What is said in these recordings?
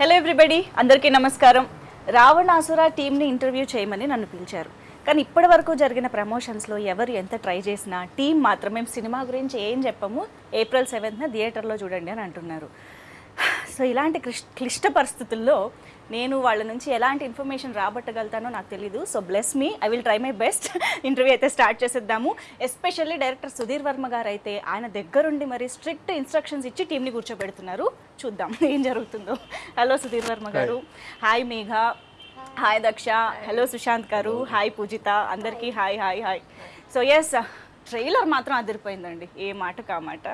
Hello everybody అందరికీ నమస్కారం. రావణాసుర టీంని ఇంటర్వ్యూ చేయమని నన్ను పిలిచారు. కానీ ఇప్పటి వరకు జరిగిన ప్రమోషన్స్లో ఎవరు ఎంత ట్రై చేసినా టీం మాత్రం మేము సినిమా గురించి ఏం చెప్పము. ఏప్రిల్ సెవెంత్న థియేటర్లో చూడండి అని అంటున్నారు. సో ఇలాంటి క్లిష్ట పరిస్థితుల్లో నేను వాళ్ళ నుంచి ఎలాంటి ఇన్ఫర్మేషన్ రాబట్టగలుగుతానో నాకు తెలీదు. So bless me I will try my best interview అయితే స్టార్ట్ చేసేద్దాము. ఎస్పెషల్లీ డైరెక్టర్ సుధీర్ వర్మ గారు అయితే ఆయన దగ్గరుండి మరి స్ట్రిక్ట్ ఇన్స్ట్రక్షన్స్ ఇచ్చి టీంని కూర్చోబెడుతున్నారు. చూద్దాం ఏం జరుగుతుందో. హలో సుధీర్ వర్మ గారు. హాయ్ మేఘ. హాయ్ దక్ష. హలో సుశాంత్ గారు. హాయ్ పూజిత. అందరికీ hi hi hi so yes trailer మాత్రం అదిరిపోయిందండి. ఏ మాట కా మాట.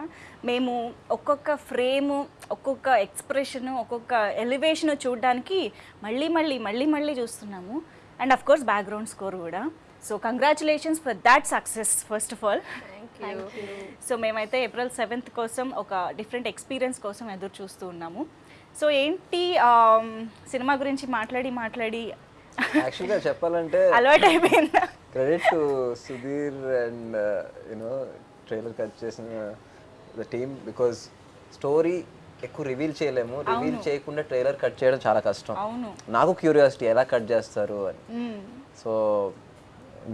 మేము ఒక్కొక్క ఫ్రేము ఒక్కొక్క ఎక్స్ప్రెషన్ ఒక్కొక్క ఎలివేషన్ చూడడానికి మళ్ళీ మళ్ళీ మళ్ళీ మళ్ళీ చూస్తున్నాము. And of course background score కూడా. So congratulations for that success first of all. So మేమైతే ఏప్రిల్ సెవెంత్ కోసం ఒక డిఫరెంట్ ఎక్స్పీరియన్స్ కోసం ఎదురు చూస్తూ ఉన్నాము. సో ఏంటి సినిమా గురించి మాట్లాడి మాట్లాడి యాక్చువల్గా చెప్పాలంటే అలవాటు అయిపోయిందా credit to Sudheer and you know trailer cut చేసిన ద టీమ్ బికాజ్ స్టోరీ ఎక్కువ రివీల్ చేయలేము. రివీల్ చేయకుండా ట్రైలర్ కట్ చేయడం చాలా కష్టం. అవును. నాకు క్యూరియాసిటీ ఎలా కట్ చేస్తారు అని. సో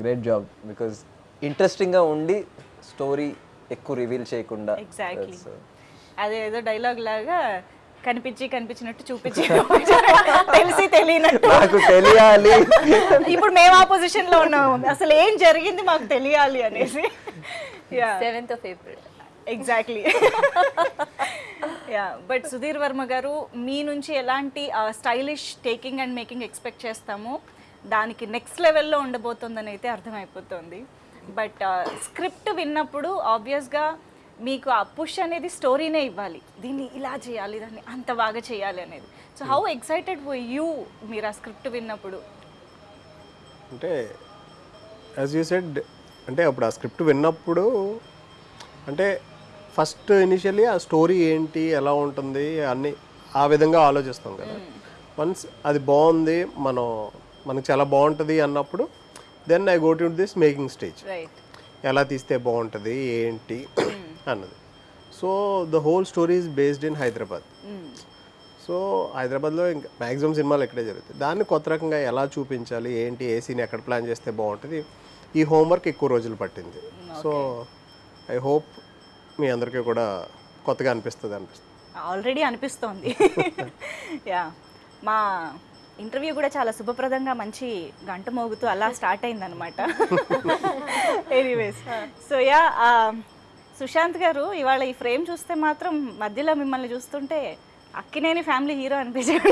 గ్రేట్ జాబ్ బికాజ్ ఇంట్రెస్టింగ్గా ఉండి స్టోరీ ఎక్కువ రివీల్ చేయకుండా. Uh, అదేదో డైలాగ్ లాగా కనిపించి కనిపించినట్టు చూపించి తెలిసి తెలియనట్టు. నాకు తెలియాలి. ఇప్పుడు మేము ఆ పొజిషన్లో ఉన్నాము. అసలు ఏం జరిగింది మాకు తెలియాలి అనేసి. Yeah seventh of April exactly yeah but Sudheer Varma garu మీ నుంచి ఎలాంటి stylish taking and making expect చేస్తామో? దానికి నెక్స్ట్ లెవెల్లో ఉండబోతుందని అయితే అర్థమైపోతుంది. బట్ స్క్రిప్ట్ విన్నప్పుడు ఆబ్వియస్గా మీకు ఆ పుష్ అనేది స్టోరీనే ఇవ్వాలి. దీన్ని ఇలా చేయాలి దాన్ని అంత బాగా చేయాలి అనేది. సో హౌ ఎక్సైటెడ్ యూ మీరు ఆ స్క్రిప్ట్ విన్నప్పుడు? అంటే యాజ్ యూ సెడ్ అంటే అప్పుడు ఆ స్క్రిప్ట్ విన్నప్పుడు అంటే ఫస్ట్ ఇనిషియల్లీ ఆ స్టోరీ ఏంటి ఎలా ఉంటుంది అన్ని ఆ విధంగా ఆలోచిస్తాం కదా. వన్స్ అది బాగుంది మనం మనకు చాలా బాగుంటుంది అన్నప్పుడు then I go to this making stage right ఎలా తీస్తే బాగుంటుంది ఏంటి అన్నది. So the whole story is based in Hyderabad so హైదరాబాద్లో ఇంకా మ్యాక్సిమం సినిమాలు ఇక్కడే జరుగుతాయి. దాన్ని కొత్త రకంగా ఎలా చూపించాలి? ఏంటి? ఏ సీన్ ఎక్కడ ప్లాన్ చేస్తే బాగుంటుంది? ఈ హోంవర్క్ ఎక్కువ రోజులు పట్టింది. సో ఐ హోప్ మీ అందరికీ కూడా కొత్తగా అనిపిస్తుంది అనిపిస్తుంది. ఆల్రెడీ అనిపిస్తోంది. యా మా ఇంటర్వ్యూ కూడా చాలా శుభప్రదంగా మంచి గంట మోగుతూ అలా స్టార్ట్ అయిందనమాట ఎనీవేస్ సో యా సుశాంత్ గారు ఇవాళ ఈ ఫ్రేమ్ చూస్తే మాత్రం మధ్యలో మిమ్మల్ని చూస్తుంటే అక్కినేని ఫ్యామిలీ హీరో అనిపించారు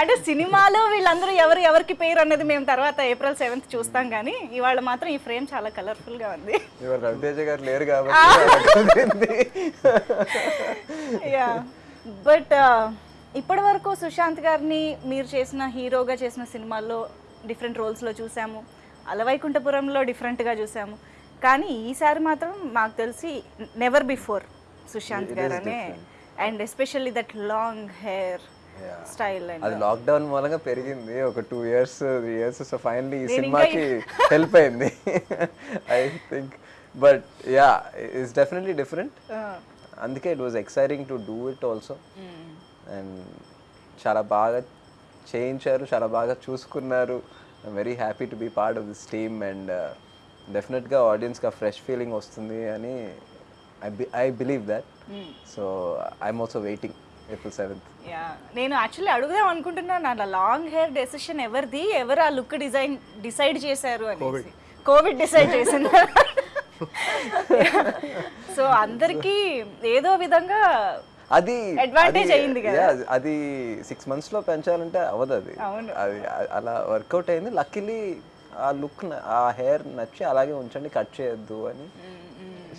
అంటే సినిమాలో వీళ్ళందరూ ఎవరు ఎవరికి పేరు అన్నది మేము తర్వాత ఏప్రిల్ సెవెంత్ చూస్తాం కానీ ఇవాళ మాత్రం ఈ ఫ్రేమ్ చాలా కలర్ఫుల్గా ఉంది. ఇవాళ రవితేజ గారు లేరు కాబట్టి బట్ ఇప్పటి వరకు సుశాంత్ గారిని మీరు చేసిన హీరోగా చేసిన సినిమాల్లో డిఫరెంట్ రోల్స్లో చూసాము. అలవైకుంఠపురంలో డిఫరెంట్గా చూసాము. కానీ ఈసారి మాత్రం మాకు తెలిసి నెవర్ బిఫోర్ సుశాంత్ గారు అనే and especially that long hair style అది లాక్డౌన్ మూలంగా పెరిగింది. ఒక two years three years so finally ఈ సినిమాకి హెల్ప్ అయింది. I think but yeah it's definitely different అందుకే it was exciting to do it also and చాలా బాగా చేయించారు చాలా బాగా చూసుకున్నారు. I'm very happy to be part of this team and డెఫినెట్గా ఆడియన్స్కి ఆ ఫ్రెష్ ఫీలింగ్ వస్తుంది అని I I believe that so I'm also waiting April seventh yeah నేను యాక్చువల్లీ అడుగుదాం అనుకుంటున్నాను. అలా లాంగ్ హెయిర్ డెసిషన్ ఎవరిది? ఎవరు ఆ లుక్ డిజైన్ డిసైడ్ చేశారు అనేసి? కోవిడ్. డిసైడ్ చేసింది. సో అందరికీ ఏదో విధంగా అది Advantage అది- అయింది కదా. అది సిక్స్ మంత్స్లో పెంచాలంటే అవ్వదు అది. అవును. అది అలా వర్కౌట్ అయింది. లక్కీలీ ఆ లుక్ ఆ హెయిర్ నచ్చి అలాగే ఉంచండి కట్ చేయొద్దు అని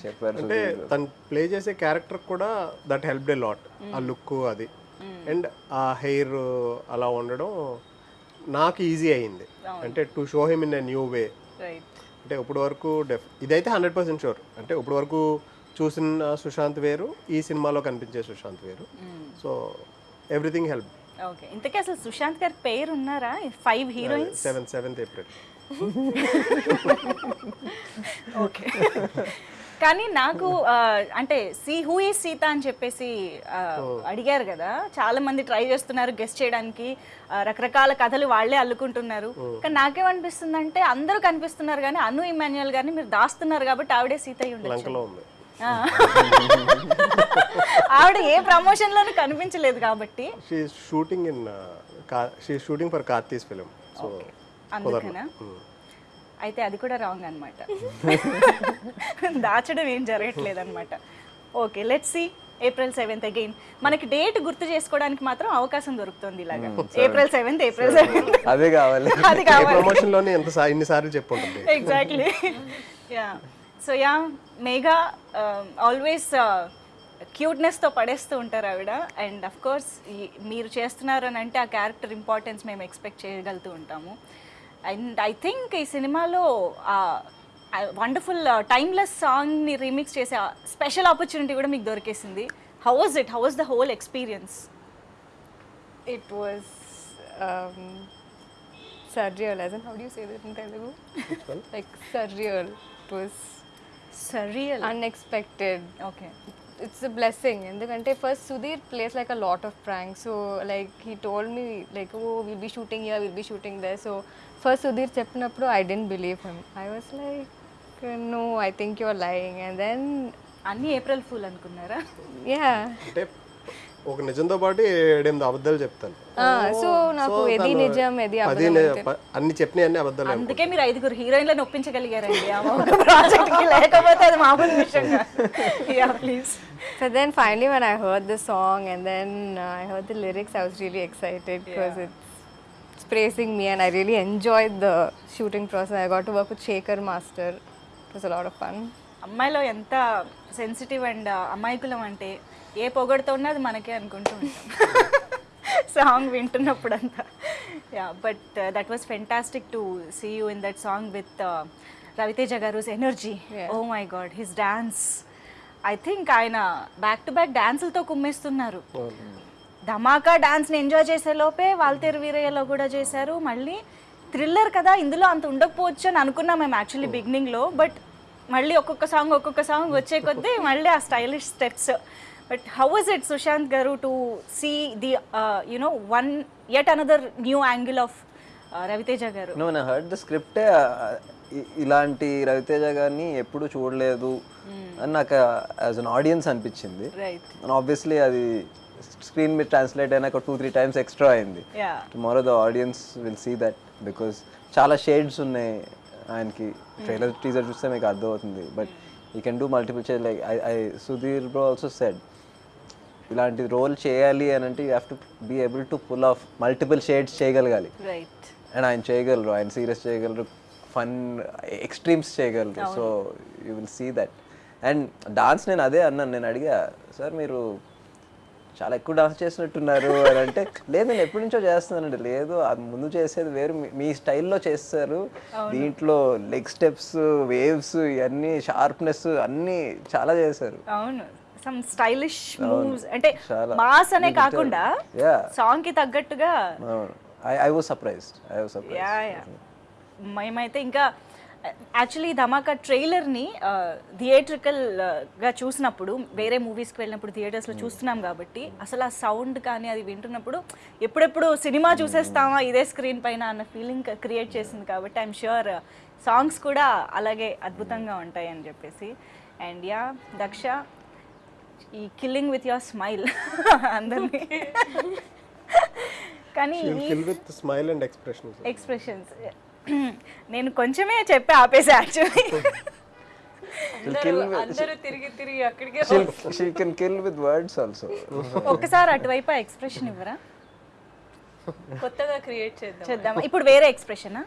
చెప్పారు అంటే తను ప్లే చేసే క్యారెక్టర్ కూడా దట్ హెల్ప్ డే లాట్ ఆ లుక్ అది. అండ్ ఆ హెయిర్ అలా ఉండడం నాకు ఈజీ అయింది. అంటే to show him in a new way. Right. అంటే ఇప్పటి వరకు డెఫ్ ఇదైతే హండ్రెడ్ పర్సెంట్ షూర్. అంటే ఇప్పటి వరకు చూసిన సుశాంత్ వేరు ఈ సినిమాలో కనిపించే సుశాంత్ వేరు. So everything help. ఓకే. ఇంతకీ అసలు సుశాంత్ గారి పేరు ఉన్నారా five heroines? Seven seventh April. Okay కానీ నాకు అంటే సి హూ ఈ సీత అని చెప్పేసి అడిగారు కదా. చాలా మంది ట్రై చేస్తున్నారు గెస్ట్ చేయడానికి. రకరకాల కథలు వాళ్ళే అల్లుకుంటున్నారు. కానీ నాకేమనిపిస్తుంది అంటే అందరూ కనిపిస్తున్నారు కానీ అను ఇమాన్యుయల్ గారిని మీరు దాస్తున్నారు కాబట్టి ఆవిడే సీత. ఆవిడ ఏ ప్రమోషన్ లోనూ కనిపించలేదు కాబట్టి. Shooting in shooting for Karthi's film so అందుకనా? అయితే అది కూడా రాంగ్ అనమాట దాచడం ఏం జరగట్లేదు అనమాట okay let's see April seventh again మనకి డేట్ గుర్తు చేసుకోవడానికి మాత్రం అవకాశం దొరుకుతుంది ఇలాగా. ఏప్రిల్ సెవెంత్ ఏప్రిల్ సెవెంత్ అదే కావాలి. అది ప్రమోషన్లోనే ఎంత ఇన్నిసార్లు exactly yeah so yeah Megha always క్యూట్నెస్తో పడేస్తూ ఉంటారు ఆవిడ. అండ్ అఫ్ కోర్స్ మీరు చేస్తున్నారు అని అంటే ఆ క్యారెక్టర్ ఇంపార్టెన్స్ మేము ఎక్స్పెక్ట్ చేయగలుగుతూ ఉంటాము. అండ్ ఐ థింక్ ఈ సినిమాలో వండర్ఫుల్ టైమ్లెస్ సాంగ్ని రీమిక్స్ చేసే స్పెషల్ ఆపర్చునిటీ కూడా మీకు దొరికేసింది how was it how was the whole experience It was um, surreal, as in how do you say that in Telugu? like surreal. It was surreal unexpected. Okay It's a blessing. ఎందుకంటే first Sudheer plays like a lot of prank so like he told me like oh will be shooting here will be shooting there so first Sudheer చెప్పినప్పుడు I didn't believe him I was like no I think your lying and then అన్ని April fool అనుకున్నారా? Yeah అంటే ఒక నిజంతో పాటు ఏడెనిమిది అబద్ధాలు చెప్తాను. సో నాకు తను నిజం పది అబద్ధం అన్ని చెప్పినాయి అన్ని అబద్ధాలు అందుకే మీరు ఐదుగురు హీరోయిన్లను ఒప్పించగలిగారండి. ఆ ఒక ప్రాజెక్ట్కి లేకపోతే అది మామూలు విషయం yeah please So then finally when I heard the song and then uh, I heard the lyrics, I was really excited because it's, it's praising me and I really enjoyed the shooting process. I got to work with Shaker Master. It was a lot of fun. అమ్మాయిలో ఎంత sensitive and అమాయకులం అంటే ఏ పొగడుతో ఉన్నది మనకే అనుకుంటూ ఉంటాం. Song వింటున్నప్పుడంతా. Yeah but that was fantastic to see you in that song with Raviteja garu energy oh my god his dance I think ఆయన back to back డాన్సులతో కుమ్మేస్తున్నారు. ధమాకా డాన్స్ని ఎంజాయ్ చేసే లోపే వాల్తేరు వీరయ్యలో కూడా చేశారు. మళ్ళీ థ్రిల్లర్ కదా ఇందులో అంత ఉండకపోవచ్చు అని అనుకున్నాం మేము యాక్చువల్లీ బిగినింగ్లో బట్ మళ్ళీ ఒక్కొక్క సాంగ్ ఒక్కొక్క సాంగ్ వచ్చే కొద్దీ మళ్ళీ ఆ stylish steps but how is it Sushanth garu to see the you know one yet another new angle of Raviteja garu నా హర్డ్ ద స్క్రిప్టే ఇలాంటి రవితేజ గారిని ఎప్పుడు చూడలేదు అని నాకు యాజ్ అన్ ఆడియన్స్ అనిపించింది. రైట్ ఆబ్వియస్లీ అది స్క్రీన్ మీద ట్రాన్స్లేట్ అయినాక టూ త్రీ టైమ్స్ ఎక్స్ట్రా అయింది. Tomorrow the audience will see that because చాలా షేడ్స్ ఉన్నాయి ఆయనకి. ట్రైలర్ టీజర్ చూస్తే మీకు అర్థమవుతుంది. But you can do multiple shade like I Sudheer bro also said ఇలాంటి రోల్ చేయాలి అని అంటే you have to be able to pull off multiple shades చేయగలగాలి అండ్ ఆయన చేయగలరు. ఆయన సీరియస్ చేయగలరు. ఫన్ ఎక్స్ట్రీమ్స్ చేయగలరు. So you will see that and dance నేను అదే అన్నాను. నేను అడిగా సార్ మీరు చాలా ఎక్కువ డాన్స్ చేసినట్టున్నారు అని అంటే లేదు నేను ఎప్పటి నుంచో చేస్తున్నానండి. లేదు అది ముందు చేసేది వేరు. మీ- స్టైల్లో చేస్తారు. దీంట్లో లెగ్ స్టెప్స్ వేవ్స్ ఇవన్నీ షార్ప్నెస్ అన్నీ చాలా చేశారు. అవును. సమ్ స్టైలిష్ మూవ్స్ అంటే. మాస్ అనే కాకుండా. సాంగ్కి తగ్గట్టుగా I I was surprised I was surprise yeah yeah మేమైతే ఇంకా యాక్చువల్లీ ధమాకా ట్రైలర్ని థియేట్రికల్గా చూసినప్పుడు వేరే మూవీస్కి వెళ్ళినప్పుడు థియేటర్స్లో చూస్తున్నాం కాబట్టి అసలు ఆ సౌండ్ కానీ అది వింటున్నప్పుడు ఎప్పుడెప్పుడు సినిమా చూసేస్తామా ఇదే స్క్రీన్ పైన అన్న ఫీలింగ్ క్రియేట్ చేసింది కాబట్టి ఐఎమ్ షూర్ సాంగ్స్ కూడా అలాగే అద్భుతంగా ఉంటాయి అని చెప్పేసి. అండ్ యా దక్ష ఈ కిల్లింగ్ విత్ యువర్ స్మైల్ అందరినీ. కానీ స్మైల్ అండ్ ఎక్స్ప్రెషన్స్ నేను కొంచెమే చెప్పి ఆపేసి యాక్చువల్లీ ఒక్కసారి అటువైపు ఎక్స్ప్రెషన్ ఇవ్వరా? కొత్తగా క్రియేట్ చేద్దాం చేద్దాం. ఇప్పుడు వేరే ఎక్స్ప్రెషనా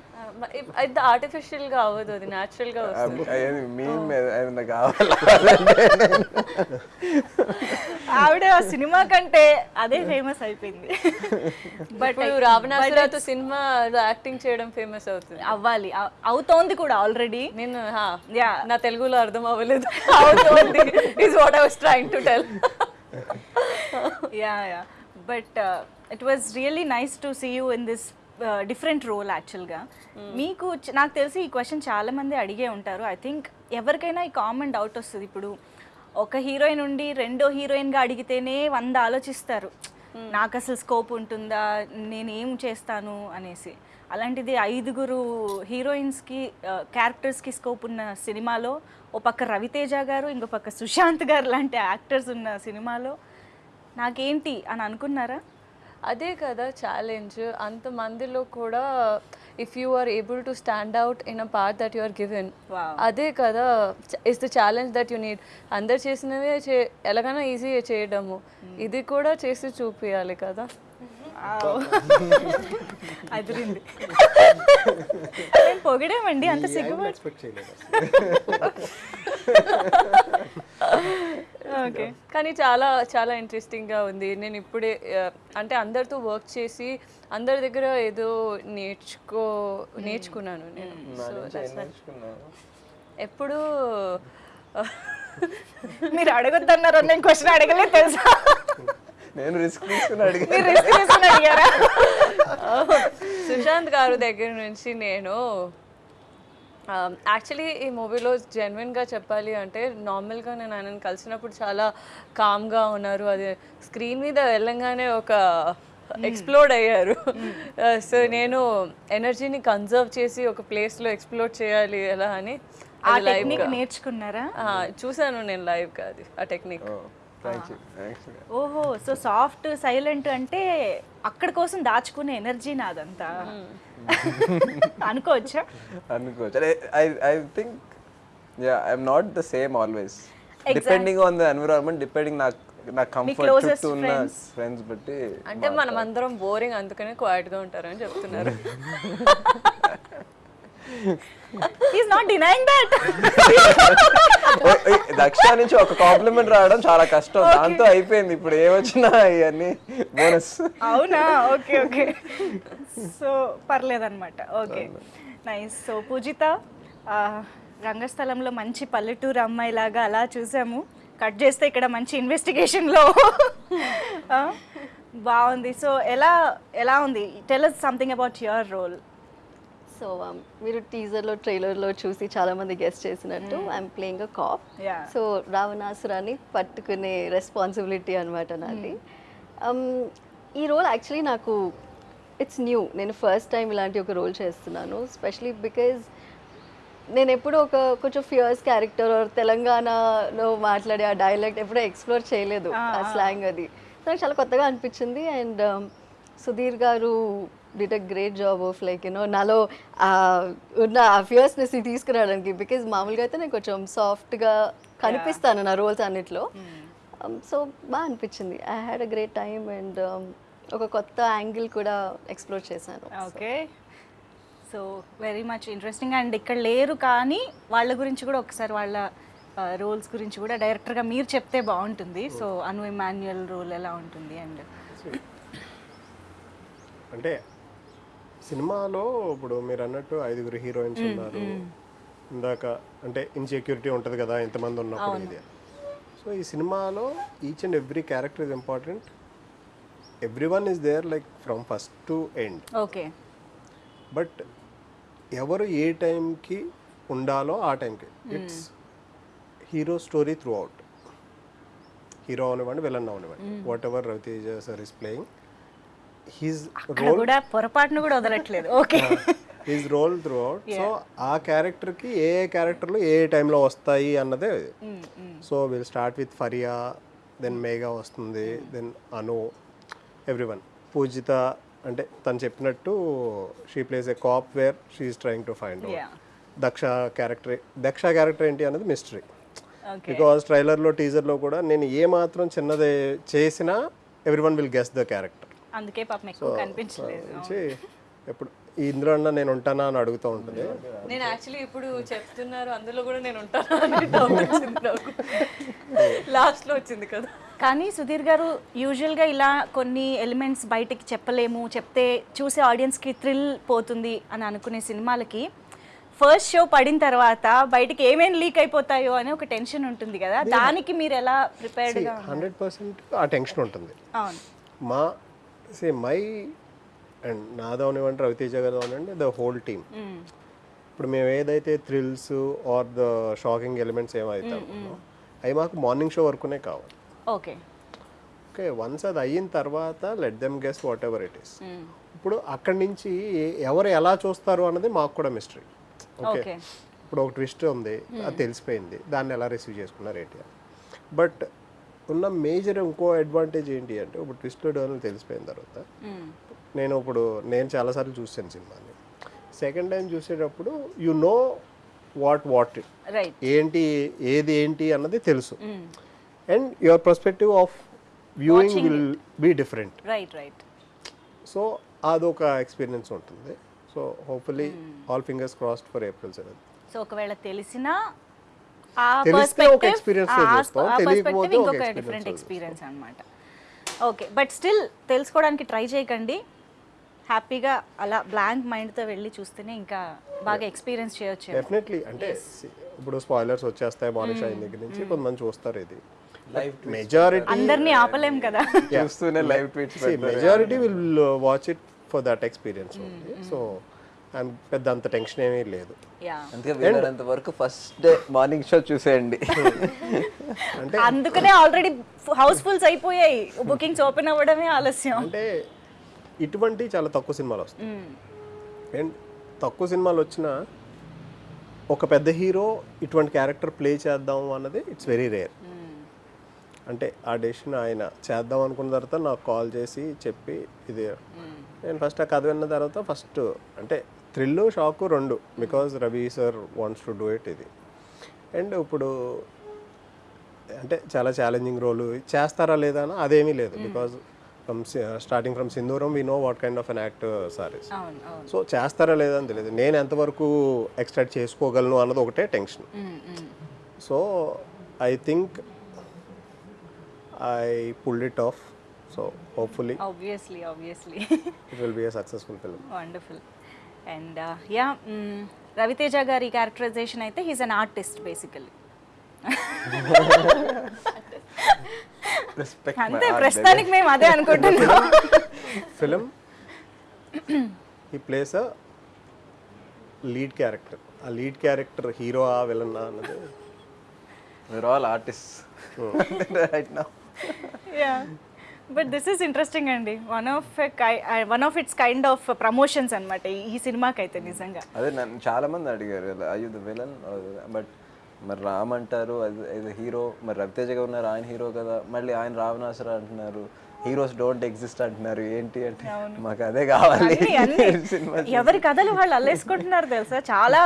అది ఆర్టిఫిషియల్గా అవ్వదు అది న్యాచురల్గా వస్తుంది. మీమ్ ఏమైనా కావాలా? ఆవిడ ఆ సినిమా కంటే అదే ఫేమస్ అయిపోయింది. బట్ రావణాసురతో సినిమా యాక్టింగ్ చేయడం ఫేమస్ అవుతుంది. అవ్వాలి. అవ్- అవుతోంది కూడా ఆల్రెడీ నేను. నా తెలుగులో అర్థం అవ్వలేదు. అవుతుంది is what I was trying to tell yeah yeah but it was really nice to see you in this different role యాక్చువల్గా మీకు నాకు తెలిసి ఈ క్వశ్చన్ చాలా మంది అడిగే ఉంటారు. ఐ థింక్ ఎవరికైనా ఈ కామన్ డౌట్ వస్తుంది. ఇప్పుడు ఒక హీరోయిన్ ఉండి రెండో హీరోయిన్గా అడిగితేనే వంద ఆలోచిస్తారు. నాకు అసలు స్కోప్ ఉంటుందా? నేను ఏం చేస్తాను? అనేసి. అలాంటిది ఐదుగురు హీరోయిన్స్కి క్యారెక్టర్స్కి స్కోప్ ఉన్న సినిమాలో ఓ పక్క రవితేజ గారు ఇంకో పక్క సుశాంత్ గారు లాంటి యాక్టర్స్ ఉన్న సినిమాలో నాకేంటి అని అనుకున్నారా? అదే కదా ఛాలెంజ్ అంతమందిలో కూడా if you are able to stand out in a part that you are given. అదే కదా is the challenge that you need అందరు చేసినవే చే ఎలాగైనా ఈజీ చేయడము. ఇది కూడా చేసి చూపించాలి కదా. అదిరింది. మేము పొగిడామండి? అంత సిగ్గుపడి చేయలేదు ఓకే కానీ చాలా చాలా ఇంట్రెస్టింగ్గా ఉంది. నేను ఇప్పుడే అంటే అందరితో వర్క్ చేసి అందరి దగ్గర ఏదో నేర్చుకో నేర్చుకున్నాను నేను. సో ఎప్పుడు మీరు అడగొద్దన్నారు నేను క్వశ్చన్ అడగలేదు తెలుసా? నేను రిస్క్ తీసుకుని అడిగి మీరు risk తీసుకుని అడిగారా? సుశాంత్ గారు దగ్గర నుంచి నేను యాక్చువల్లీ ఈ మూవీలో జెన్యున్గా చెప్పాలి అంటే నార్మల్గా నేను ఆయనను కలిసినప్పుడు చాలా కామ్గా ఉన్నారు. అది స్క్రీన్ మీద వెళ్ళంగానే ఒక ఎక్స్ప్లోడ్ అయ్యారు. సో నేను ఎనర్జీని కన్జర్వ్ చేసి ఒక ప్లేస్లో ఎక్స్ప్లోర్ చేయాలి ఎలా అని టెక్నిక్. నేర్చుకున్నారా? ఆ, చూశాను నేను లైవ్గా అది ఆ టెక్నిక్ యూ థ్యాంక్స్ ఓహో సో సాఫ్ట్ సైలెంట్ అంటే అక్కడ కోసం దాచుకునే ఎనర్జీ నాదంతా. అనుకోవచ్చా? అనుకోవచ్చు. I I think yeah I'm not the same always depending on the environment depending నాకు నా కంఫర్ట్ చుట్టూ ఉన్న. ఫ్రెండ్స్ బట్టి అంటే మనం అందరం బోరింగ్ అందుకనే క్వైట్గా ఉంటారని చెప్తున్నారు. Is not denying that oh, ఏ, దక్ష నుంచి ఒక కాంప్లిమెంట్ రావడం చాలా కష్టం. దాంతో అయిపోయింది. ఇప్పుడు ఏమొచ్చినా ఇవన్నీ బోనస్ అవునా? ఓకే ఓకే సో పర్లేదన్నమాట. ఓకే నైస్ సో పూజిత రంగస్థలంలో మంచి పల్లెటూరు అమ్మాయిలాగా అలా చూసాము. కట్ చేస్తే ఇక్కడ మంచి ఇన్వెస్టిగేషన్లో బాగుంది. సో ఎలా ఎలా ఉంది? Tell us something about your role so మీరు టీజర్లో ట్రైలర్లో చూసి చాలా మంది గెస్ట్ చేసినట్టు I'm playing a cop Yeah. So రావణాసురాన్ని పట్టుకునే రెస్పాన్సిబిలిటీ అనమాట నాది. Um, ఈ రోల్ యాక్చువల్లీ నాకు ఇట్స్ న్యూ నేను ఫస్ట్ టైం ఇలాంటి ఒక రోల్ చేస్తున్నాను స్పెషలీ బికాజ్ నేను ఎప్పుడు ఒక కొంచెం ఫియర్స్ క్యారెక్టర్ తెలంగాణలో మాట్లాడే ఆ డైలెక్ట్ ఎప్పుడూ ఎక్స్ప్లోర్ చేయలేదు ఆ స్లాంగ్ అది. సో నాకు చాలా కొత్తగా అనిపించింది and Sudheer garu did a great job of like you know నాలో ఉన్న ఆ ఫియర్స్నెస్ తీసుకురావడానికి. బికాజ్ మామూలుగా అయితే నేను కొంచెం సాఫ్ట్గా కనిపిస్తాను నా రోల్స్ అన్నిట్లో. సో బాగా అనిపించింది. I had a great time and ఒక కొత్త యాంగిల్ కూడా ఎక్స్ప్లోర్ చేశాను. Okay so very much interesting and ఇక్కడ లేరు కానీ వాళ్ళ గురించి కూడా ఒకసారి వాళ్ళ రోల్స్ గురించి కూడా డైరెక్టర్గా మీరు చెప్తే బాగుంటుంది. సో అను ఇమాన్యుయల్ రోల్ ఎలా ఉంటుంది? అండ్ అంటే సినిమాలో ఇప్పుడు మీరు అన్నట్టు ఐదుగురు హీరోయిన్స్ ఉన్నారు. ఇందాక అంటే ఇన్సెక్యూరిటీ ఉంటుంది కదా ఎంతమంది ఉన్నప్పుడు ఇది. సో ఈ సినిమాలో each and every character is important every one is there like from first to end okay but ఎవరు ఏ టైంకి ఉండాలో ఆ టైంకి. It's hero story throughout hero అవనివ్వండి విలన్ అవనివ్వండి. Whatever Raviteja sir is playing he's అక్కడ కూడా పొరపాటును కూడా వదలట్లేదు. Okay his role throughout so ఆ క్యారెక్టర్కి ఏ ఏ క్యారెక్టర్లు ఏ ఏ టైంలో వస్తాయి అన్నదే so will start with Faria then Megha వస్తుంది దెన్ అను ఎవ్రీవన్ పూజిత అంటే తను చెప్పినట్టు she plays a cop where she's trying to find Yeah. Daksha character Daksha character ఏంటి అనేది మిస్టరీ బికాస్ ట్రైలర్లో టీజర్లో కూడా నేను ఏ మాత్రం చిన్నది చేసినా everyone will guess the character అందుకే పాపం ఎక్కువ కనిపించలేదు. ఎప్పుడు ఇందులో అన్నా నేను ఉంటానా అని అడుగుతూ ఉంటుంది. నేను యాక్చువల్లీ ఇప్పుడు చెప్తున్నారు అందులో కూడా నేను ఉంటాను అని డౌట్ వచ్చింది నాకు. లాస్ట్లో వచ్చింది కదా. కానీ సుధీర్ గారు యూజువల్గా ఇలా కొన్ని ఎలిమెంట్స్ బయటికి చెప్పలేము చెప్తే చూసే ఆడియన్స్కి థ్రిల్ పోతుంది అని అనుకునే సినిమాలకి ఫస్ట్ షో పడిన తర్వాత బయటికి ఏమేమి లీక్ అయిపోతాయో అని ఒక టెన్షన్ ఉంటుంది కదా. దానికి మీరు ఎలా ప్రిపేర్డ్గా హండ్రెడ్ పర్సెంట్ ఆ టెన్షన్ ఉంటుంది. అవును. మా సే మై అండ్ నాది అవనివ్వండి రవితేజ గారు అవనండి ద హోల్ టీమ్ ఇప్పుడు మేము ఏదైతే thrills are the shocking elements ఏమైతే అవి మాకు మార్నింగ్ షో వరకునే కావాలి. ఓకే ఓకే వన్స్ అది అయిన తర్వాత let them guess whatever it is ఇప్పుడు అక్కడి నుంచి ఎవరు ఎలా చూస్తారు అన్నది మాకు కూడా మిస్టరీ ఓకే ఇప్పుడు ఒక ట్విస్ట్ ఉంది అది తెలిసిపోయింది దాన్ని ఎలా రిసీవ్ చేసుకున్నారు ఏంటి బట్ ఉన్న మేజర్ ఇంకో అడ్వాంటేజ్ ఏంటి అంటే ఇప్పుడు ట్విస్ట్ డోన్ తెలిసిపోయిన తర్వాత నేను ఇప్పుడు నేను చాలాసార్లు చూసాను సినిమాని. సెకండ్ టైం చూసేటప్పుడు యు నో వాట్ వాట్ ఏంటి ఏది ఏంటి అన్నది తెలుసు. And your perspective of viewing will be different right right so అదొక ఎక్స్పీరియన్స్ ఉంటుంది. So hopefully all fingers crossed for April seven so ఒకవేళ తెలిసినా తెలిస్తే ఒక తెలియకపోతే ఇంకొక experience డిఫరెంట్ ఎక్స్పీరియన్స్ అన్నమాట. ఓకే బట్ స్టిల్ తెలుసుకోవడానికి ట్రై చేయకండి. హ్యాపీగా అలా బ్లాంక్ మైండ్తో వెళ్ళి చూస్తేనే ఇంకా బాగా ఎక్స్పీరియన్స్ చేయొచ్చు డెఫినెట్లీ అంటే ఇప్పుడు స్పాయిలర్స్ వచ్చేస్తాయి మానిష్ అయిన దగ్గర నుంచి కొంతమంది చూస్తారు ఇది. మెజారిటీ అందరినీ ఆపలేం కదా. చూస్తూనే live tweets majority will watch it for that experience so పెద్ద అంత టెన్షన్ ఏమీ లేదు. యా. అందుకే వరకు ఫస్ట్ డే మార్నింగ్ షో చూసేయండి. అందుకనే ఆల్రెడీ హౌస్ఫుల్స్ అయిపోయాయి. బుకింగ్స్ ఓపెన్ అవ్వడమే ఆలస్యం. అంటే ఇటువంటి చాలా తక్కువ సినిమాలు వస్తాయి. అండ్ తక్కువ సినిమాలు వచ్చినా ఒక పెద్ద హీరో ఇటువంటి క్యారెక్టర్ ప్లే చేద్దాం అన్నది ఇట్స్ వెరీ రేర్. అంటే ఆ డెసిషన్ ఆయన చేద్దాం అనుకున్న తర్వాత నాకు కాల్ చేసి చెప్పి ఇది నేను ఫస్ట్ ఆ కథ విన్న తర్వాత ఫస్ట్ అంటే థ్రిల్ షాక్ రెండు because Ravi sir wants to do it ఇది. అండ్ ఇప్పుడు అంటే చాలా ఛాలెంజింగ్ రోల్ చేస్తారా లేదా అని అదేమీ లేదు because from starting from Sindhooram we know what kind of an actor sir is so చేస్తారా లేదా అని తెలియదు. నేను ఎంతవరకు ఎక్స్ట్రాక్ట్ చేసుకోగలను అన్నది ఒకటే tension so I think I pulled it off so hopefully obviously obviously it will be a successful film wonderful and yeah Raviteja గారి క్యారెక్టరైజేషన్ అయితే హీస్ అన్ ఆర్టిస్ట్ బేసికలీ అంతే ప్రస్తుతానికి మేము అదే అనుకుంటున్నాం. ఫిలిం ఈ ప్లేస్ లీడ్ క్యారెక్టర్ ఆ lead character hero ఆ విలన్ అన్నది. We're all artists. Right now. Yeah but this is interesting అండి. One of one of its kind of promotions అనమాట ఈ సినిమాకి అయితే నిజంగా. అదే నన్ను చాలా మంది అడిగారు అయ్యూ ద విలన్ బట్ మరి రామ్ అంటారు అది హీరో మరి రవితేజ గారు ఉన్నారు ఆయన హీరో కదా. మళ్ళీ ఆయన రావణాసుర అంటున్నారు హీరోస్ డోంట్ ఎగ్జిస్ట్ అంటున్నారు. ఏంటి అంటే మాకు అదే కావాలి. ఎవరి కథలు వాళ్ళు అల్లేసుకుంటున్నారు తెలుసా? చాలా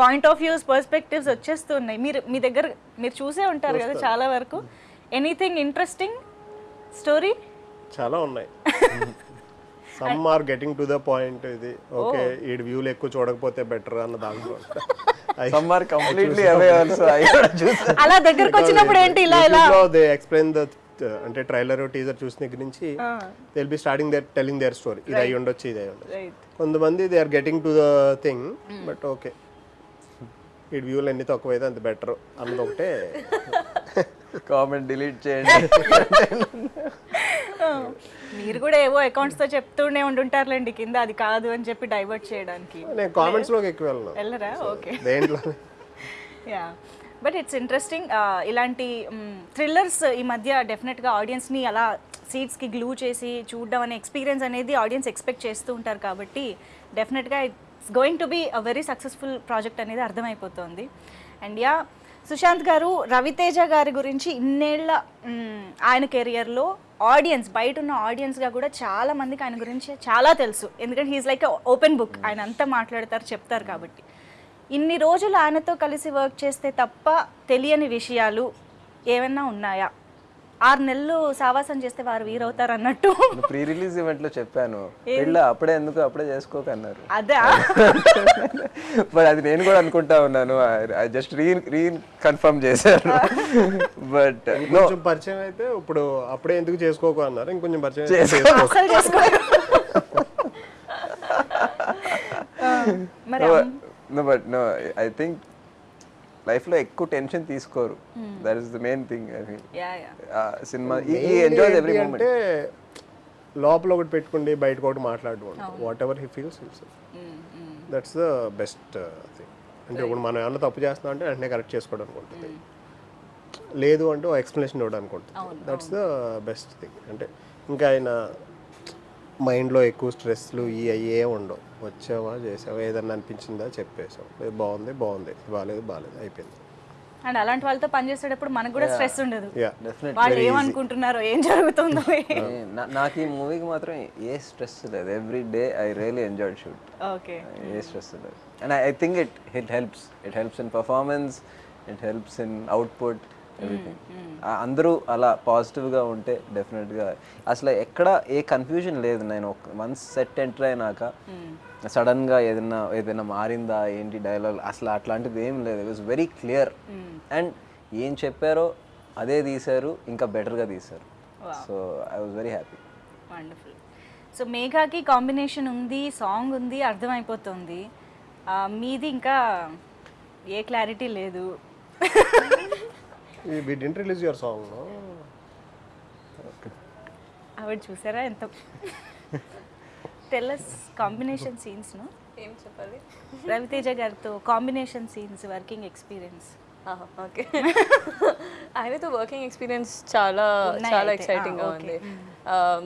పాయింట్ ఆఫ్ వ్యూస్ పర్స్పెక్టివ్స్ వచ్చేస్తున్నాయి. మీరు మీ దగ్గర మీరు చూసే ఉంటారు కదా చాలా వరకు. Anything interesting story? చాలా ఉన్నాయి. Some are getting to the point ఇది. ఓకే ఈ వ్యూలు ఎక్కువ చూడకపోతే బెటర్ అన్న దాంట్లో. Some are completely away also అలా దగ్గరకు వచ్చినప్పుడు ఏంటి ఇలా ఇలా? దే ఎక్స్ప్లెయిన్ ద అంటే ట్రైలర్ టీజర్ చూసిన దగ్గర నుంచి they be starting their telling their story ఇది అయి ఉండొచ్చు ఇది అయి ఉండొచ్చు. రైట్ కొంతమంది they are getting to the thing but okay ఈ వ్యూలు ఎన్ని తక్కువైతే అంత బెటర్ అన్నది ఒకటే కామెంట్ డిలీట్ చేయండి. మీరు కూడా ఏవో అకౌంట్స్తో చెప్తూనే ఉండుంటారులేండి కింద అది కాదు అని చెప్పి డైవర్ట్ చేయడానికి. నేను కామెంట్స్లోకి ఎక్కువ వెళ్ళను. వెళ్ళరా? ఓకే. దేంట్లో యా బట్ ఇట్స్ ఇంట్రెస్టింగ్ ఇలాంటి థ్రిల్లర్స్ ఈ మధ్య డెఫినెట్గా ఆడియన్స్ని అలా సీట్స్కి గ్లూ చేసి చూడడం అనే ఎక్స్పీరియన్స్ అనేది ఆడియన్స్ ఎక్స్పెక్ట్ చేస్తూ ఉంటారు కాబట్టి డెఫినెట్గా it's going to be a very successful project అనేది అర్థమైపోతుంది. అండ్ యా సుశాంత్ గారు రవితేజ గారి గురించి ఇన్నేళ్ళ ఆయన కెరియర్లో ఆడియన్స్ బయట ఉన్న ఆడియన్స్గా కూడా చాలా మందికి ఆయన గురించి చాలా తెలుసు. ఎందుకంటే హీఈస్ లైక్ ఓపెన్ బుక్ ఆయన అంతా మాట్లాడతారు చెప్తారు కాబట్టి. ఇన్ని రోజులు ఆయనతో కలిసి వర్క్ చేస్తే తప్ప తెలియని విషయాలు ఏమైనా ఉన్నాయా? ఆరు నెలలు సావాసం చేస్తే వారు వీరవుతారు అన్నట్టు. ప్రీ రిలీజ్ ఈవెంట్లో చెప్పాను పెళ్ళ? అప్పుడే ఎందుకు? అప్పుడే చేసుకోకన్నారు. అదే బట్ అది నేను కూడా అనుకుంటా ఉన్నాను. I just re reconfirm చేశారు. బట్ కొంచెం పరిచయం అయితే ఇప్పుడు అప్పుడే ఎందుకు చేసుకోకు అన్నారు. ఇంకొంచెం పరిచయం చేసుకో. బట్ నో ఐ థింక్ లైఫ్లో ఎక్కువ టెన్షన్ తీసుకోరు. That is the main thing I mean yeah yeah cinema ఈ ఎంజాయ్ ఎవ్రీ మూమెంట్ అంటే లోపల ఒకటి పెట్టుకుండి బయటకు ఒకటి మాట్లాడుకోండి whatever he feels feels that's the best thing అంటే ఇప్పుడు మనం ఏమన్నా తప్పు చేస్తున్నాం అంటే వెంటనే కరెక్ట్ చేసుకోవడానికి ఉంటుంది. లేదు అంటే ఎక్స్ప్లెనేషన్ ఇవ్వడానికి ఉంటుంది. దట్స్ ద బెస్ట్ థింగ్ అంటే ఇంకా ఆయన మైండ్లో ఎక్కువ స్ట్రెస్లు ఈ అయ్యే ఉండవు. వచ్చావా చేసావా ఏదన్నా అనిపించిందా చెప్పేసావు బాగుంది బాగుంది. బాగాలేదు బాగాలేదు అయిపోయింది. అండ్ అలాంటి వాళ్ళతో పనిచేసేటప్పుడు మనకు కూడా స్ట్రెస్ ఉండదు. వాళ్ళు ఏమనుకుంటున్నారో ఏం జరుగుతుందో. నాకు ఈ మూవీకి మాత్రం ఏ స్ట్రెస్ లేదు. Every day I really enjoyed shoot okay. A stress లేదు. And I think it it helps it helps in performance it helps in output everything అందరూ అలా పాజిటివ్గా ఉంటే డెఫినెట్గా అసలు ఎక్కడ ఏ కన్ఫ్యూజన్ లేదు. నేను వన్స్ సెట్ ఎంటర్ అయినాక సడన్గా ఏదైనా ఏదైనా మారిందా? ఏంటి డైలాగ్? అసలు అట్లాంటిది ఏం లేదు. It was very clear and ఏం చెప్పారో అదే తీశారు. ఇంకా బెటర్గా తీశారు. So I was very happy wonderful so మేఘాకి combination ఉంది సాంగ్ ఉంది అర్థమైపోతుంది. మీది ఇంకా ఏ క్లారిటీ లేదు. We didn't release your song ఆవిడ చూసారా ఎంత? టెల్లస్ కాంబినేషన్ సీన్స్ను ఏం చెప్పాలి? రవితేజ గారితో combination scenes working experience okay ఆయనతో వర్కింగ్ ఎక్స్పీరియన్స్ చాలా చాలా. ఎక్సైటింగ్గా ఉంది. Um,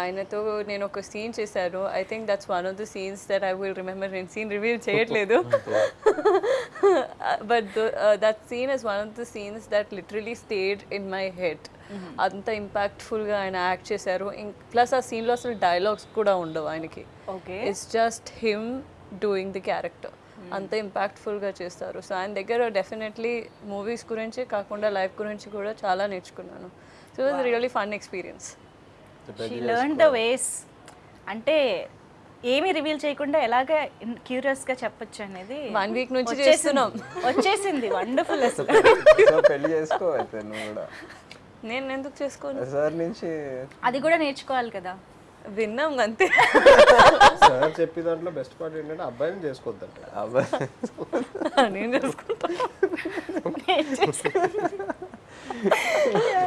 ఆయనతో నేను ఒక సీన్ చేశాను. I think that's one of the scenes that I will remember నేను సీన్ రివీల్ చేయట్లేదు. But that scene is one of the scenes that literally stayed in my head అంత ఇంపాక్ట్ఫుల్గా ఆయన యాక్ట్ చేశారు. ప్లస్ ఆ సీన్లో అసలు డైలాగ్స్ కూడా ఉండవు ఆయనకి. Okay it's just him doing the character అంత ఇంపాక్ట్ఫుల్గా చేస్తారు. సో ఆయన దగ్గర డెఫినెట్లీ మూవీస్ గురించి కాకుండా లైఫ్ గురించి కూడా చాలా నేర్చుకున్నాను. So it really fun experience she learn the ways అంటే ఏమి రివీల్ చేయకుండా ఎలాగ క్యూరియస్గా చెప్పొచ్చు అనేది వన్ వీక్ నుంచి. చేస్తున్నాం. వచ్చేసింది. వండర్ఫుల్ అసలు. పెళ్ళి చేసుకో అయితే నువ్వు కూడా. నేను ఎందుకు చేసుకోను? సార్ నుంచి అది కూడా నేర్చుకోవాలి కదా. విన్నాం అంతే. సార్ చెప్పే దాంట్లో బెస్ట్ పార్ట్ ఏంటంటే అబ్బాయిని చేసుకోవద్దంట. అబ్బాయి నేను చేసుకుంటా.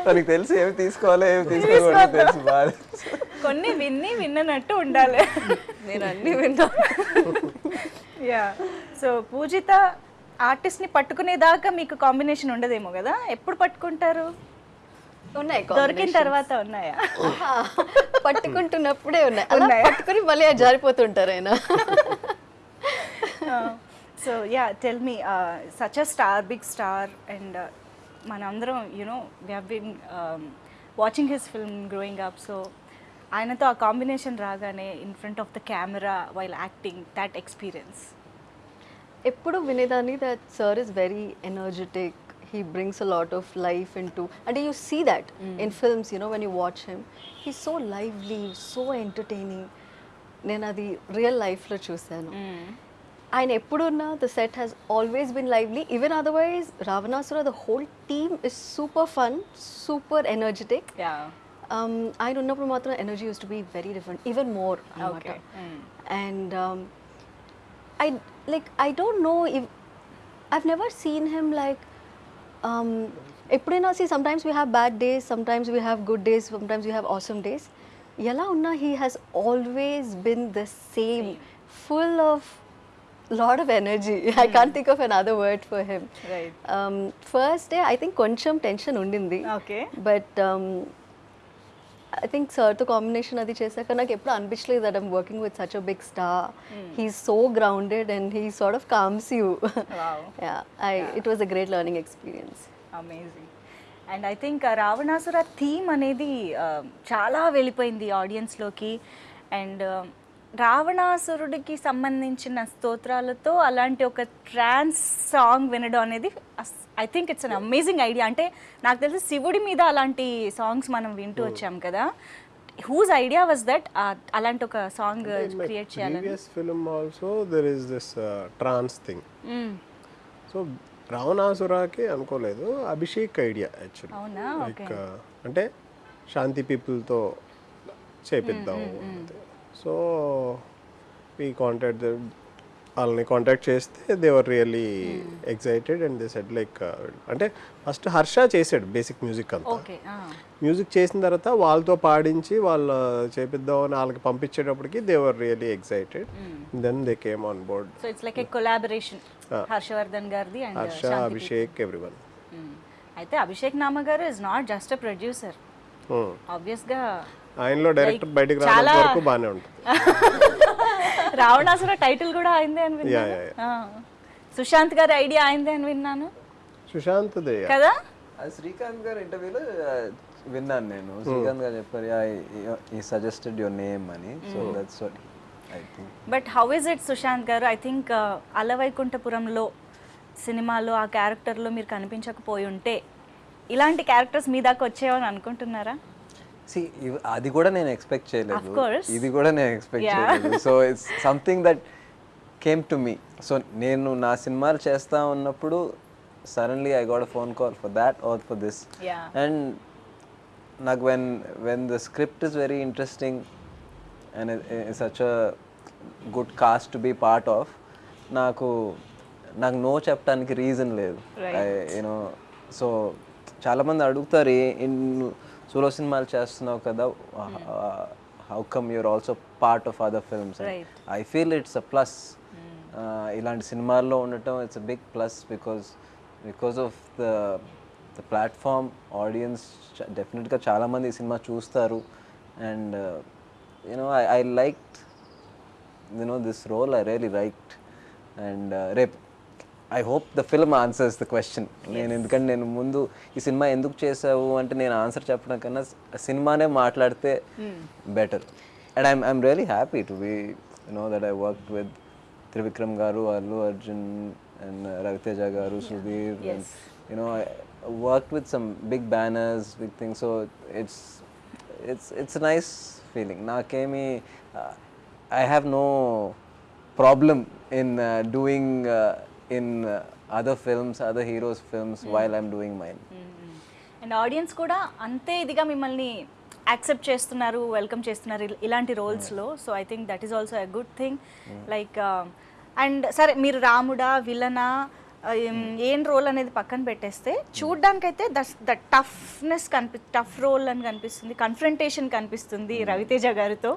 తనకి తెలిసి ఏమి తీసుకోవాలో ఏమి తీసుకోవాలో తెలుసు బాగా కొన్ని విన్ని విన్ననట్టు ఉండాలి. నేను అన్ని విన్నా. యా. సో పూజిత ఆర్టిస్ట్ని పట్టుకునేదాకా మీకు కాంబినేషన్ ఉండదేమో కదా? ఎప్పుడు పట్టుకుంటారు? ఉన్నాయి దొరికిన తర్వాత ఉన్నాయా? పట్టుకుంటున్నప్పుడే ఉన్నాయి. అలా పట్టుకుని మళ్ళీ జారిపోతుంటారు ఆయన. So yeah tell me such a star big star and మనందరం you know we have been watching his film growing up so ఆయనతో ఆ కాంబినేషన్ రాగానే in front of the camera while acting that experience ఎప్పుడు వినేదాన్ని? That sir is very energetic he brings a lot of life into అంటే you see that in films you know when you watch him he so lively so entertaining నేను అది real లైఫ్లో చూశాను. And Epudunna, the set has always been lively. Even otherwise, Ravanasura, the whole team is super fun, super energetic. Yeah. Um, I don't know, Pramatra energy used to be very different, even more. Okay. Mm. And um, I like I don't know if I've never seen him like um, see, sometimes we have bad days, sometimes we have good days, sometimes we have awesome days. Yala Unna, he has always been the same, same. full of lot of energy I can't think of another word for him Right. First day I think కొంచెం tension ఉండింది. Okay. But I think సార్తో combination అది చేశాక నాకు ఎప్పుడు అనిపించలేదు that I'm working with such a big star he so grounded and he sort of calms you. I it was a great learning experience amazing and I think Ravanasura theme అనేది uh, చాలా వెళ్ళిపోయింది ఆడియన్స్లోకి and రావణాసురుడికి సంబంధించిన స్తోత్రాలతో అలాంటి ఒక ట్రాన్స్ song వినడం అనేది I think it's an amazing idea అంటే నాకు తెలిసి శివుడి మీద అలాంటి సాంగ్స్ మనం వింటూ వచ్చాం కదా. హూజ్ ఐడియా వాజ్ దట్ అలాంటి ఒక సాంగ్ క్రియేట్ చేయాలని. Previous film also there is this trance thing so రావణాసురాకి అనుకోలేదు. అభిషేక్ ఐడియా యాక్చువల్లీ లైక్ అంటే శాంతి పీపుల్తో చేపిద్దాం సో వీ కాంటాక్ట్ వాళ్ళని కాంటాక్ట్ చేస్తే they were really excited and they said like అంటే ఫస్ట్ హర్ష చేసాడు బేసిక్ మ్యూజిక్ అంతా. మ్యూజిక్ చేసిన తర్వాత వాళ్ళతో పాడించి వాళ్ళు చేపిద్దామని వాళ్ళకి పంపించేటప్పటికి they were really excited then they came on board so it's like a collaboration Harshavardhan గారిది అండ్ హర్ష అభిషేక్ ఎవ్రీవన్ అయితే అభిషేక్ నామ గారు is not just a producer ఆబ్వియస్గా ఆయనలో డైరెక్ట్ బయటికి రావడం చాలా- వరకు బాగానే ఉంటుంది. రావణాసుర టైటిల్ కూడా అయిందే అని విన్నాను. సుశాంత్ గారి ఐడియా అయిందే అని విన్నాను. సుశాంత్ కదా? శ్రీకాంత్ గారు ఇంటర్వ్యూలో విన్నాను నేను. శ్రీకాంత్ గారు చెప్పారు ఈ సజెస్టెడ్ యువర్ నేమ్ అని. So that's what I think but how is it Sushanth గారు? ఐ థింక్ అలవైకుంఠపురంలో సినిమాలో ఆ క్యారెక్టర్లో మీరు కనిపించకపోయి ఉంటే ఇలాంటి క్యారెక్టర్స్ మీ దాకా వచ్చేవని అనుకుంటున్నారా? సి అది కూడా నేను ఎక్స్పెక్ట్ చేయలేదు. ఇది కూడా నేను ఎక్స్పెక్ట్. చేయలేదు. So it's something that came to me so నేను నా సినిమాలు చేస్తా ఉన్నప్పుడు suddenly I got phone call for that or for this. And నాకు when when the script is very interesting and such a good cast to be part of నాకు నాకు no చెప్పడానికి reason లేదు. యూనో సో చాలామంది అడుగుతారు solo సినిమాలు చేస్తున్నావు కదా how come you're also part of other films. I feel it's a plus ఇలాంటి సినిమాల్లో ఉండటం it's a big plus because because of the the platform audience డెఫినెట్గా చాలామంది ఈ సినిమా చూస్తారు. And you know I I like you know this role I really liked and రేపు I hope the film answers the question నేను ఎందుకంటే నేను ముందు ఈ సినిమా ఎందుకు చేసావు అంటే నేను ఆన్సర్ చెప్పడం కన్నా సినిమానే మాట్లాడితే better and I'm I'm really happy to be you know that I work with Trivikram గారు అల్లు అర్జున్ అండ్ రవితేజ గారు Sudheer you know I work with some big banners big thing so it's it's it's nice feeling నాకేమి I have no uh, doing uh, in uh, other films, other heroes' films while I'm doing mine. And audience కూడా అంతే ఇదిగా మిమ్మల్ని accept చేస్తున్నారు welcome చేస్తున్నారు ఇల్- ఇలాంటి రోల్స్లో so I think that is also a good thing like and సరే మీరు రాముడా విలనా ఏం రోల్ అనేది పక్కన పెట్టేస్తే చూడ్డానికైతే దస్ ద టఫ్నెస్ కనిపి టఫ్ రోల్ అని కనిపిస్తుంది కన్ఫ్రంటేషన్ కనిపిస్తుంది రవితేజ గారితో.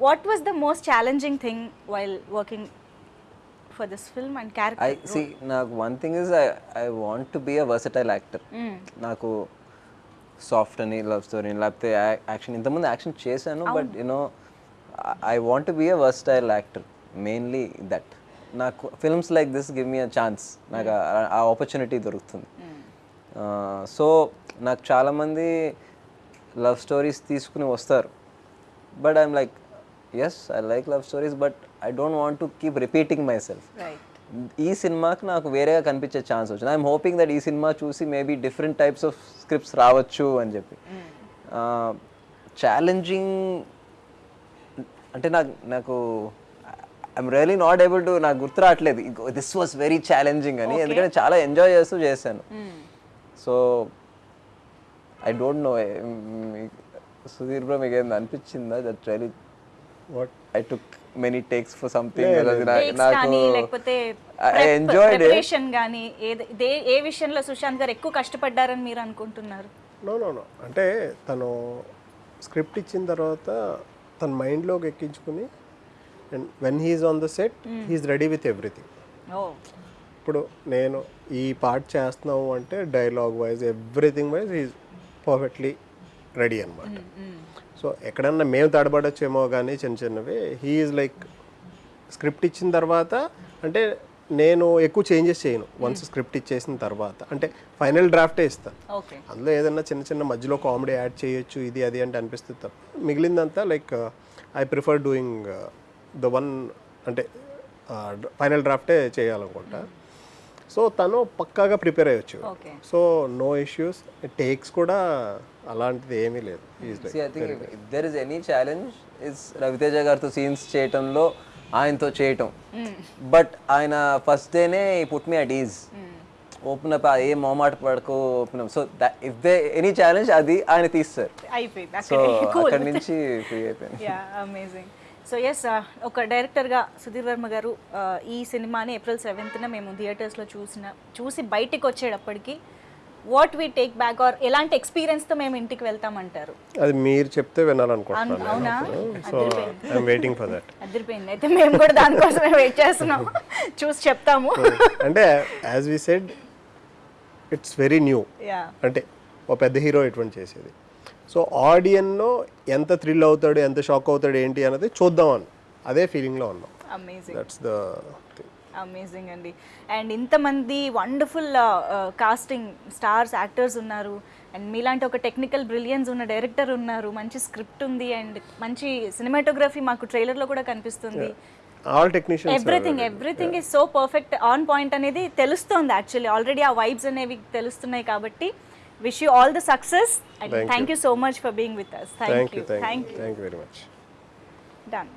What was the most challenging thing while working for this film and I character see. నాకు one thing is I I want to be a versatile actor. నాకు soft అని love story లేకపోతే action ఇంతకుముందు action చేశాను but you know I want to be a versatile actor mainly that నాకు films like this give me a chance నాకు ఆ- ఆ opportunity దొరుకుతుంది. సో నాకు చాలామంది లవ్ స్టోరీస్ తీసుకుని వస్తారు. But I'm like yes I like love stories but I don't want to keep repeating myself right ఈ సినిమాకి నాకు వేరేగా కనిపించే ఛాన్స్ వచ్చింది. ఐఎమ్ హోపింగ్ దట్ ఈ సినిమా చూసి maybe different types of scripts రావచ్చు అని చెప్పి. ఛాలెంజింగ్ అంటే నాకు నాకు I'm really not able to నాకు గుర్తు రావట్లేదు. దిస్ వాస్ వెరీ ఛాలెంజింగ్ అని. ఎందుకంటే చాలా ఎంజాయ్ చేస్తూ చేశాను. So I don't know Sudheer bro మీకు ఏమైనా అనిపించిందా? That really what I took many takes for something enjoyed it preparation కానీ దే- ఏ విషయంలో సుశాంత్ గారు ఎక్కువ కష్టపడ్డారని మీరు అనుకుంటున్నారు? నో నో నో అంటే తను స్క్రిప్ట్ ఇచ్చిన తర్వాత తన మైండ్లోకి ఎక్కించుకుని and when he's on the set he's ready with everything ఓ. ఇప్పుడు నేను ఈ పార్ట్ చేస్తున్నావు అంటే dialogue wise everything wise is perfectly ready అనమాట సో ఎక్కడన్నా మేము తడబడొచ్చేమో కానీ చిన్న చిన్నవి హీఈస్ లైక్ స్క్రిప్ట్ ఇచ్చిన తర్వాత అంటే నేను ఎక్కువ చేంజెస్ చేయను. వన్స్ స్క్రిప్ట్ ఇచ్చేసిన తర్వాత. అంటే ఫైనల్ డ్రాఫ్టే ఇస్తాను అందులో ఏదైనా చిన్న చిన్న మధ్యలో కామెడీ యాడ్ చేయొచ్చు ఇది అది అంటే అనిపిస్తుంది తప్ప. మిగిలిందంతా like I prefer doing the one అంటే ఫైనల్ డ్రాఫ్టే చేయాలనుకుంటా. సో తను పక్కాగా prepare అయ్యొచ్చు. Okay. So no issues. Takes కూడా అలాంటిది ఏమీ లేదు. There is any challenge is Ravi Teja గారితో సీన్స్ చేయటంలో ఆయనతో చేయటం. బట్ ఆయన ఫస్ట్ డేనే put me at ease open up ఏ మొహమాట పడకు open up so if they any challenge అది ఆయన తీస్తారు. సో అక్కడే నుంచి ఫ్రీ అయిపోయింది. యా అమేజింగ్ సో ఎస్ ఒక డైరెక్టర్గా సుధీర్ వర్మ గారు ఆ, ఈ సినిమాని ఏప్రిల్ సెవెంత్న మేము థియేటర్స్లో చూసిన చూసి బయటికి వచ్చేటప్పటికి what we take back are ఎలాంటి ఎక్స్పీరియన్స్తో మేము ఇంటికి వెళ్తామంటారు. అది మీరు చెప్తే వినాలనుకుంటున్నాను వెయిటింగ్ ఫర్ దట్ అదిరిపోయింది. అయితే మేము కూడా దానికోసమే వెయిట్ చేస్తున్నాం. చూసి చెప్తాము. అంటే as we said it's very new అంటే ఒక పెద్ద హీరో ఎటువంటి చేసేది. సో ఆడియన్లో ఎంత థ్రిల్ అవుతాడు ఎంత షాక్ అవుతాడు ఏంటి అన్నది చూద్దాం అని అదే ఫీలింగ్లో ఉన్నాం. అమేజింగ్ దట్స్ ద అమేజింగ్ అండి. అండ్ ఇంతమంది వండర్ఫుల్ కాస్టింగ్ స్టార్స్ యాక్టర్స్ ఉన్నారు. అండ్ మీలాంటి ఒక టెక్నికల్ బ్రిలియన్స్ ఉన్న డైరెక్టర్ ఉన్నారు. మంచి స్క్రిప్ట్ ఉంది అండ్ మంచి సినిమాటోగ్రఫీ మాకు ట్రైలర్లో కూడా కనిపిస్తుంది. All technicians everything everything is so perfect on point అనేది తెలుస్తోంది యాక్చువల్లీ ఆల్రెడీ ఆ వైబ్స్ అనేవి తెలుస్తున్నాయి కాబట్టి Wish you all the success and thank, thank you. you. so much for being with us. Thank, thank you. you. Thank, thank you. Thank you very much. Done.